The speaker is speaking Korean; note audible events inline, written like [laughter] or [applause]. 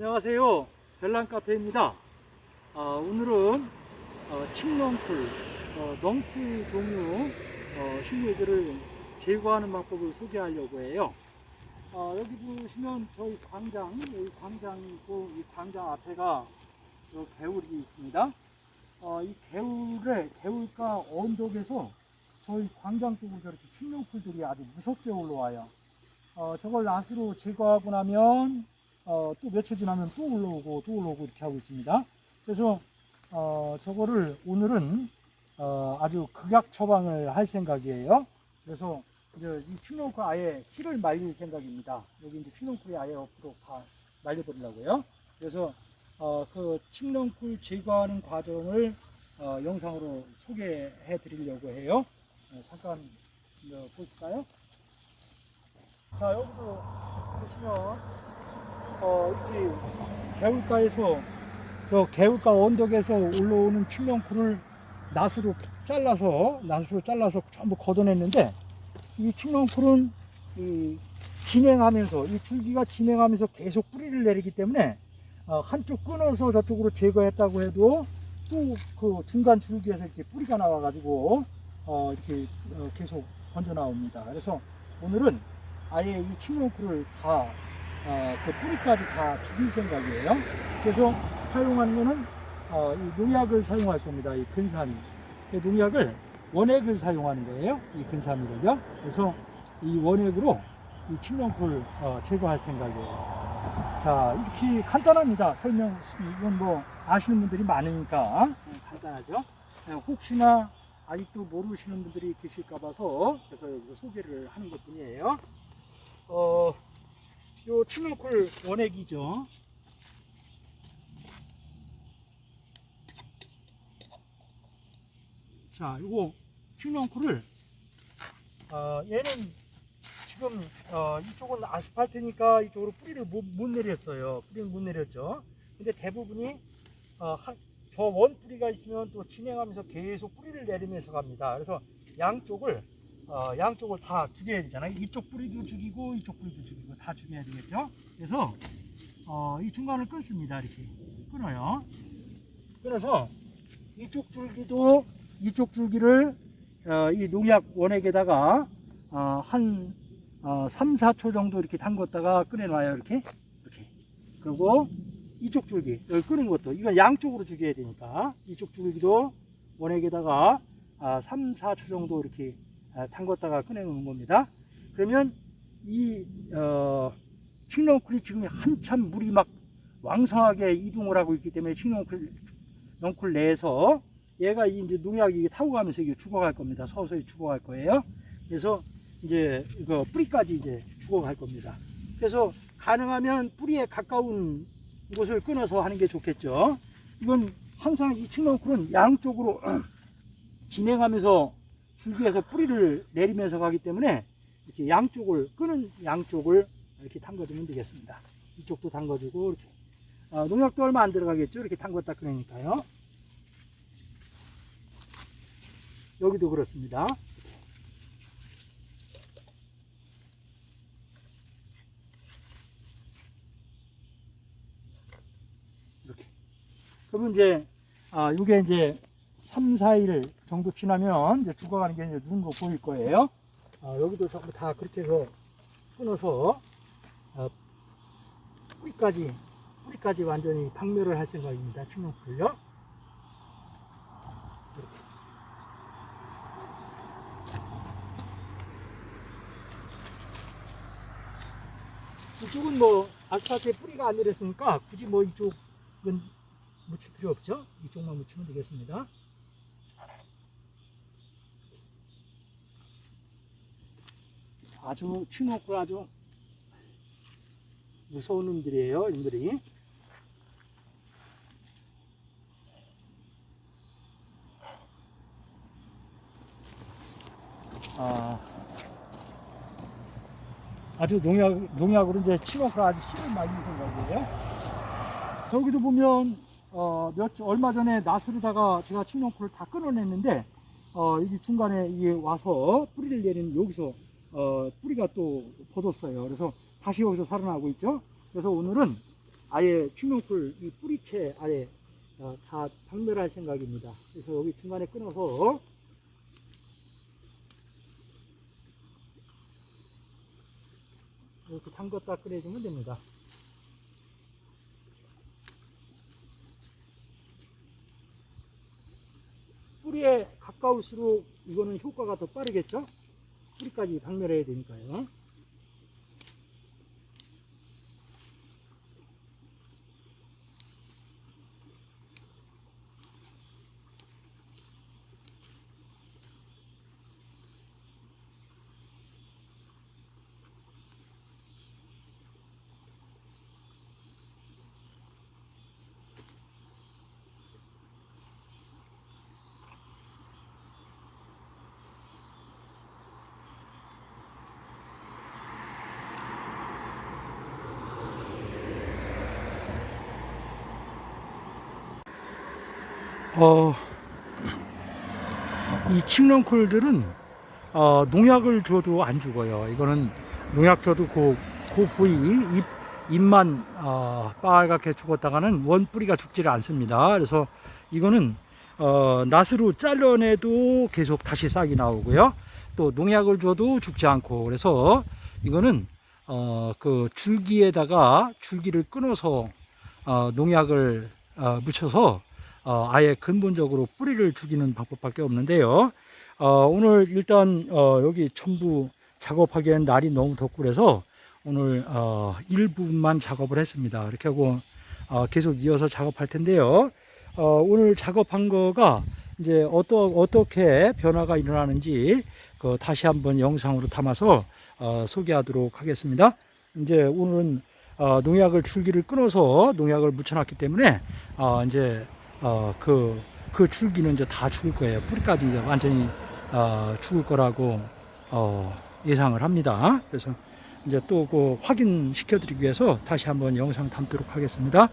안녕하세요. 별난카페입니다. 아, 오늘은 어, 칡넝쿨, 어, 넝쿨 종류 어, 식물들을 제거하는 방법을 소개하려고 해요. 어, 여기 보시면 저희 광장, 여기 광장이고 이 광장 앞에가 요 개울이 있습니다. 어, 이 개울에 개울가 언덕에서 저희 광장 쪽으로 저렇게 칡넝쿨들이 아주 무섭게 올라와요. 어, 저걸 낫으로 제거하고 나면 어, 또 며칠 지나면 또 올라오고 또 올라오고 이렇게 하고 있습니다. 그래서 어, 저거를 오늘은 어, 아주 극약 처방을 할 생각이에요. 그래서 이제 이 칡농쿨 아예 씨를 말릴 생각입니다. 여기 이제 칡농쿨이 아예 옆으로 다 말려버리려고요. 그래서 어, 그 칡농쿨 제거하는 과정을 어, 영상으로 소개해 드리려고 해요. 어, 잠깐 어, 볼까요? 자 여기도 보시면 어, 이 개울가에서 그 개울가 언덕에서 올라오는 칡렁쿨을 낫으로 잘라서 낫으로 잘라서 전부 걷어냈는데 이 칡렁쿨은 이 진행하면서 이 줄기가 진행하면서 계속 뿌리를 내리기 때문에 어, 한쪽 끊어서 저쪽으로 제거했다고 해도 또 그 중간 줄기에서 이렇게 뿌리가 나와가지고 어, 이렇게 어, 계속 번져 나옵니다. 그래서 오늘은 아예 이 칡렁쿨을 다 어, 그 뿌리까지 다 죽일 생각이에요. 그래서 사용하는 거는 어, 이 농약을 사용할 겁니다. 이 근사미. 그 농약을 원액을 사용하는 거예요. 이 근사미를요. 그래서 이 원액으로 이 칡렁쿨 어, 제거할 생각이에요. 자, 이렇게 간단합니다. 설명, 이건 뭐 아시는 분들이 많으니까 음, 간단하죠. 네, 혹시나 아직도 모르시는 분들이 계실까 봐서 그래서 여기서 소개를 하는 것 뿐이에요. 어, 요 칡렁쿨 원액이죠. 자, 요거 칡렁쿨을 어, 얘는 지금 어, 이쪽은 아스팔트니까 이쪽으로 뿌리를 못, 못 내렸어요. 뿌리를 못 내렸죠. 근데 대부분이 어, 한, 저원 뿌리가 있으면 또 진행하면서 계속 뿌리를 내리면서 갑니다. 그래서 양쪽을 어, 양쪽을 다 죽여야 되잖아요. 이쪽 뿌리도 죽이고 이쪽 뿌리도 죽이고 다 죽여야 되겠죠. 그래서 어, 이 중간을 끊습니다. 이렇게 끊어요. 끊어서 이쪽 줄기도 이쪽 줄기를 어, 이 농약 원액에다가 어, 한 어, 3, 4초 정도 이렇게 담궜다가 꺼내놔요. 이렇게 이렇게. 그리고 이쪽 줄기 여기 끄는 것도 이건 양쪽으로 죽여야 되니까 이쪽 줄기도 원액에다가 아, 3, 4초 정도 이렇게 아, 담궜다가 꺼내놓는 겁니다. 그러면 이 어, 칡렁쿨이 지금 한참 물이 막 왕성하게 이동을 하고 있기 때문에 칡렁쿨 넝쿨 내에서 얘가 이제 농약이 타고 가면서 이게 죽어갈 겁니다. 서서히 죽어갈 거예요. 그래서 이제 그 뿌리까지 이제 죽어갈 겁니다. 그래서 가능하면 뿌리에 가까운 곳을 끊어서 하는 게 좋겠죠. 이건 항상 이 칡렁쿨은 양쪽으로 [clears throat] 진행하면서 줄기에서 뿌리를 내리면서 가기 때문에 이렇게 양쪽을 끄는 양쪽을 이렇게 담궈주면 되겠습니다. 이쪽도 담궈주고 이렇게 어, 농약도 얼마 안 들어가겠죠. 이렇게 담궜다 꺼내니까요. 여기도 그렇습니다. 이렇게. 그러면 이제 아, 이게 이제 3, 4일 정도 지나면 이제 죽어가는 게 이제 눈으로 보일 거예요. 아, 여기도 전부 다 그렇게 해서 끊어서 아, 뿌리까지 뿌리까지 완전히 박멸을 할 생각입니다. 이렇게. 이쪽은 뭐 아스팔트에 뿌리가 안 내렸으니까 굳이 뭐 이쪽은 묻힐 필요 없죠. 이쪽만 묻히면 되겠습니다. 아주 칡렁쿨 아주 무서운 놈들이에요. 놈들이. 아, 아주 농약, 농약으로 이제 칡렁쿨 아주 씨를 많이 생각이에요. 저기도 보면 어, 몇, 얼마 전에 낫으로다가 제가 칡렁쿨을 다 끊어냈는데, 어, 여기 중간에 이게 와서 뿌리를 내리는 여기서, 어, 뿌리가 또 벗었어요. 그래서 다시 여기서 살아나고 있죠. 그래서 오늘은, 아예 킹롱풀 이 뿌리채 아예 어, 다 박멸할 생각입니다. 그래서 여기 중간에 끊어서 이렇게 담갔다 꺼내주면 됩니다. 뿌리에 가까울수록 이거는 효과가 더 빠르겠죠? 뿌리까지 박멸해야 되니까요. 어, 이 칡렁쿨들은 어, 농약을 줘도 안 죽어요. 이거는 농약 줘도 그, 그 부위 잎, 잎만 어, 빨갛게 죽었다가는 원 뿌리가 죽지를 않습니다. 그래서 이거는 어, 낫으로 잘라내도 계속 다시 싹이 나오고요. 또 농약을 줘도 죽지 않고 그래서 이거는 어, 그 줄기에다가 줄기를 끊어서 어, 농약을 어, 묻혀서 어, 아예 근본적으로 뿌리를 죽이는 방법밖에 없는데요. 어, 오늘 일단 어, 여기 전부 작업하기엔 날이 너무 덥고 그래서 오늘 어, 일부분만 작업을 했습니다. 이렇게 하고 어, 계속 이어서 작업할 텐데요. 어, 오늘 작업한 거가 이제 어떠, 어떻게 변화가 일어나는지 그 다시 한번 영상으로 담아서 어, 소개하도록 하겠습니다. 이제 오늘은 어, 농약을 줄기를 끊어서 농약을 묻혀놨기 때문에 어, 이제 어, 그, 그 줄기는 이제 다 죽을 거예요. 뿌리까지 이제 완전히 어, 죽을 거라고 어, 예상을 합니다. 그래서 이제 또 그 확인시켜 드리기 위해서 다시 한번 영상 담도록 하겠습니다.